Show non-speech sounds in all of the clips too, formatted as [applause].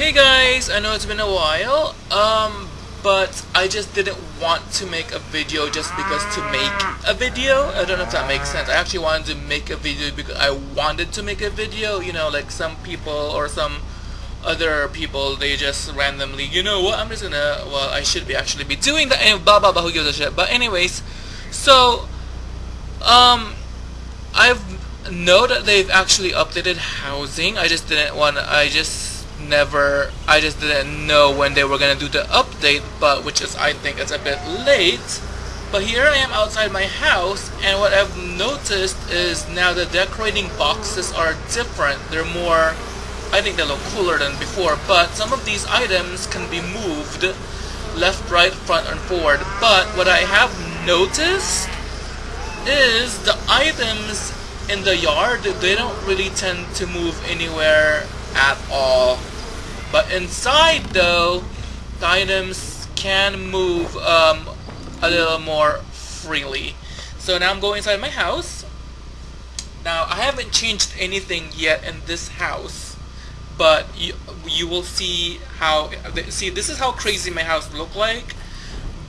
Hey guys, I know it's been a while, um, but I just didn't want to make a video just because to make a video. I don't know if that makes sense. I actually wanted to make a video because I wanted to make a video, you know, like some people or some other people, they just randomly, you know what, I'm just gonna, well, I should be actually be doing that, and blah blah blah, who gives a shit. But anyways, so, um, I've know that they've actually updated housing. I just didn't want I just never I just didn't know when they were gonna do the update but which is I think it's a bit late. But here I am outside my house and what I've noticed is now the decorating boxes are different. They're more I think they look cooler than before but some of these items can be moved left right front and forward. But what I have noticed is the items in the yard, they don't really tend to move anywhere at all. But inside though, the items can move um, a little more freely. So now I'm going inside my house. Now I haven't changed anything yet in this house, but you, you will see how, see this is how crazy my house look like.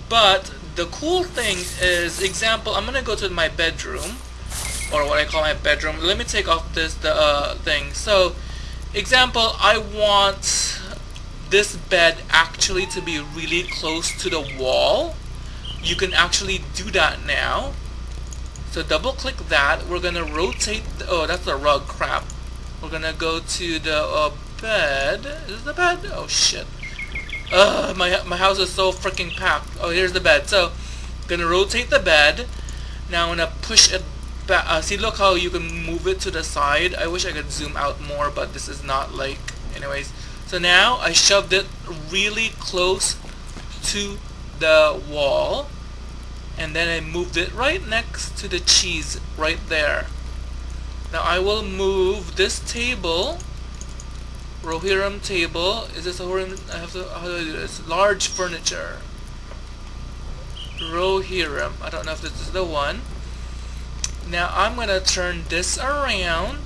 But the cool thing is, example, I'm gonna go to my bedroom or what I call my bedroom. Let me take off this the uh, thing. So, example, I want this bed actually to be really close to the wall. You can actually do that now. So double click that. We're gonna rotate. The, oh, that's a rug. Crap. We're gonna go to the uh, bed. Is the bed? Oh shit. Ugh, my my house is so freaking packed. Oh, here's the bed. So, gonna rotate the bed. Now I'm gonna push it uh, see look how you can move it to the side. I wish I could zoom out more but this is not like anyways. So now I shoved it really close to the wall and then I moved it right next to the cheese right there. Now I will move this table Rohirrim table. Is this a I have to how do I do this? Large furniture. Rohirrim I don't know if this is the one now I'm going to turn this around.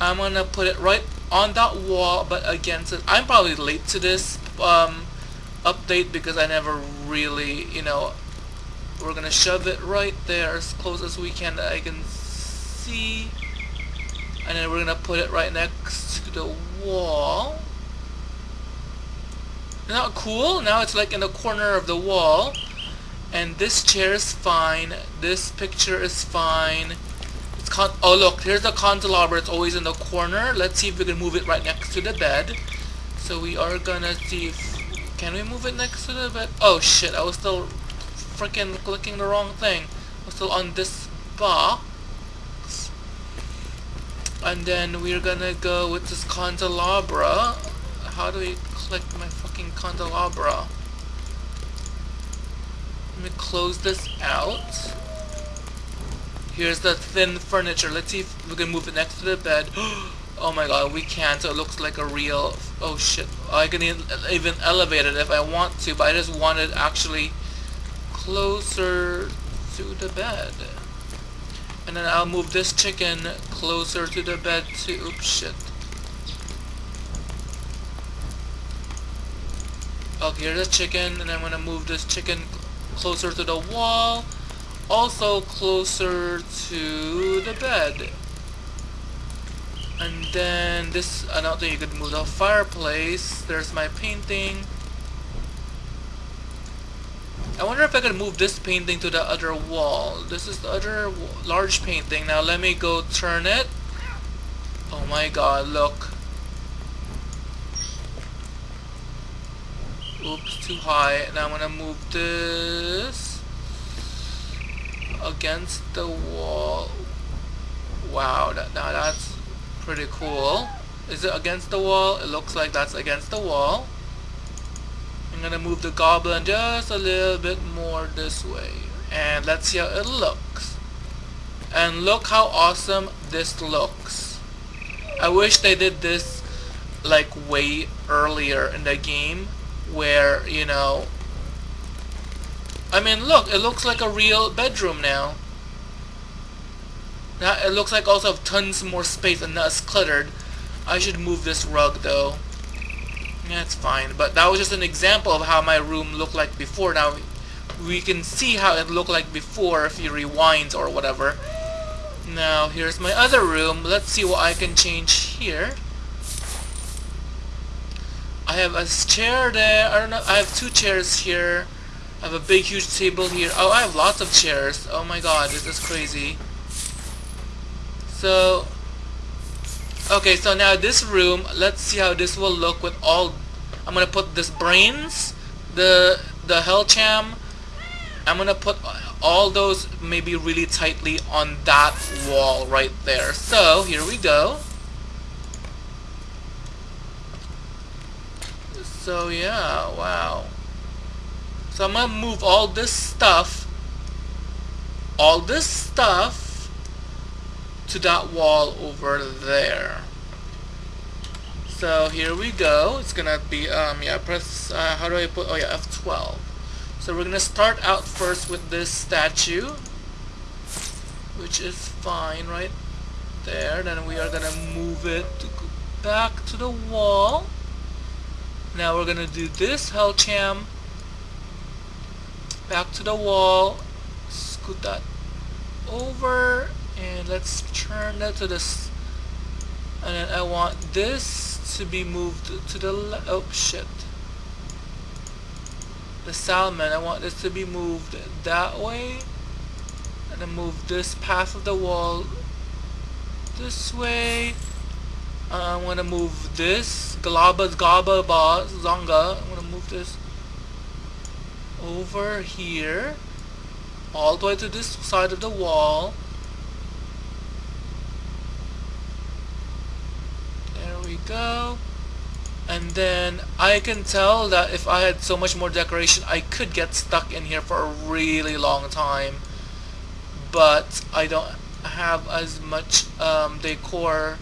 I'm going to put it right on that wall, but again, so I'm probably late to this um, update because I never really, you know, we're going to shove it right there as close as we can that I can see. And then we're going to put it right next to the wall. Isn't that cool? Now it's like in the corner of the wall and this chair is fine. This picture is fine. It's con oh look here's the candelabra. It's always in the corner. Let's see if we can move it right next to the bed. So we are gonna see if can we move it next to the bed? Oh shit. I was still freaking clicking the wrong thing. I was still on this box. And then we're gonna go with this candelabra. How do we click my fucking candelabra me close this out. Here's the thin furniture. Let's see if we can move it next to the bed. [gasps] Oh my god, we can't. So it looks like a real... Oh shit. I can even elevate it if I want to, but I just want it actually closer to the bed. And then I'll move this chicken closer to the bed too. Oops, shit. Okay, here's the chicken, and I'm gonna move this chicken closer to the wall, also closer to the bed. And then this, another thing you could move the fireplace. There's my painting. I wonder if I could move this painting to the other wall. This is the other large painting. Now let me go turn it. Oh my god, look. Oops, too high. and I'm gonna move this against the wall. Wow, that, now that's pretty cool. Is it against the wall? It looks like that's against the wall. I'm gonna move the goblin just a little bit more this way. And let's see how it looks. And look how awesome this looks. I wish they did this like way earlier in the game where, you know, I mean, look, it looks like a real bedroom now. Now, it looks like I also have tons more space and not cluttered. I should move this rug, though. It's fine. But that was just an example of how my room looked like before. Now, we can see how it looked like before if you rewind or whatever. Now, here's my other room. Let's see what I can change here. Have a chair there. I don't know. I have two chairs here. I have a big, huge table here. Oh, I have lots of chairs. Oh my god, this is crazy. So, okay, so now this room, let's see how this will look with all... I'm gonna put this brains, the the hell Hellcham. I'm gonna put all those maybe really tightly on that wall right there. So, here we go. So yeah, wow. So I'm gonna move all this stuff, all this stuff to that wall over there. So here we go. It's gonna be um yeah press uh, how do I put oh yeah F12. So we're gonna start out first with this statue, which is fine right there. Then we are gonna move it back to the wall. Now we're gonna do this Hellcham back to the wall, scoot that over, and let's turn that to this. And then I want this to be moved to the left. Oh shit. The salmon, I want this to be moved that way. And then move this path of the wall this way. Uh, I'm gonna move this Galaba Gaba Ba Zonga. I'm gonna move this over here all the way to this side of the wall. There we go. And then I can tell that if I had so much more decoration I could get stuck in here for a really long time. But I don't have as much um, decor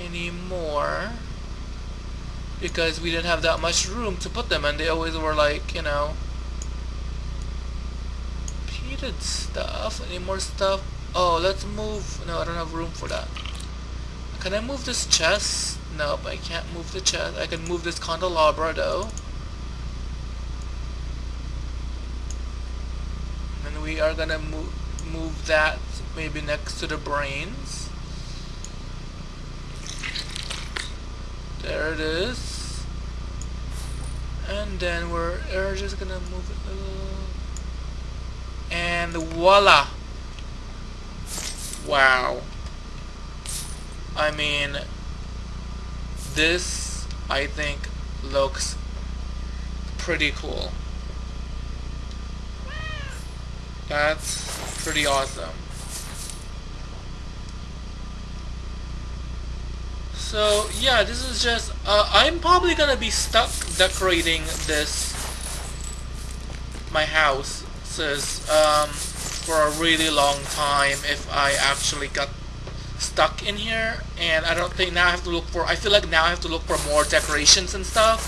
anymore because we didn't have that much room to put them and they always were like you know repeated stuff any more stuff? Oh let's move. No I don't have room for that. Can I move this chest? Nope I can't move the chest. I can move this candelabra though. And we are gonna move move that maybe next to the brains There it is. And then we're, we're just gonna move it. A little. And voila! Wow. I mean, this, I think, looks pretty cool. That's pretty awesome. So yeah, this is just, uh, I'm probably gonna be stuck decorating this, my house, um, for a really long time if I actually got stuck in here. And I don't think now I have to look for I feel like now I have to look for more decorations and stuff.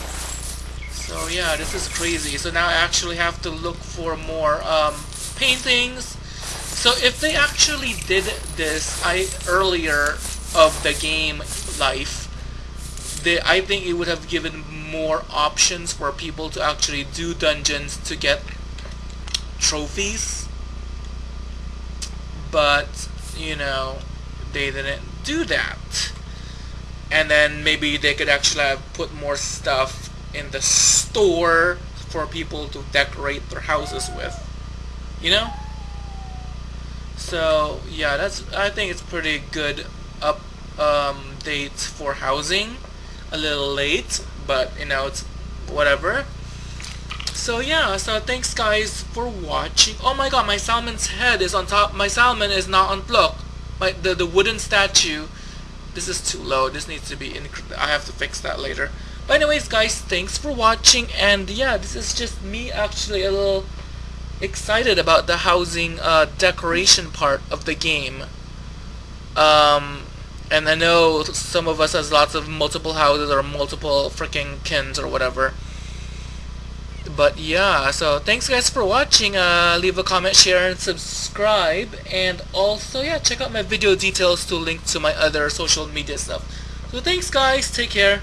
So yeah this is crazy. So now I actually have to look for more um, paintings. So if they actually did this I earlier of the game life, they, I think it would have given more options for people to actually do dungeons to get trophies. But, you know, they didn't do that. And then maybe they could actually have put more stuff in the store for people to decorate their houses with. You know? So, yeah, that's I think it's pretty good up um, date for housing. A little late, but you know, it's whatever. So yeah, so thanks guys for watching. Oh my god, my salmon's head is on top. My salmon is not block. My the the wooden statue. This is too low. This needs to be in. I have to fix that later. But anyways, guys, thanks for watching. And yeah, this is just me actually a little excited about the housing uh, decoration part of the game. Um, and I know some of us has lots of multiple houses or multiple freaking kins or whatever. But yeah, so thanks guys for watching. Uh, leave a comment, share, and subscribe. And also, yeah, check out my video details to link to my other social media stuff. So thanks guys, take care.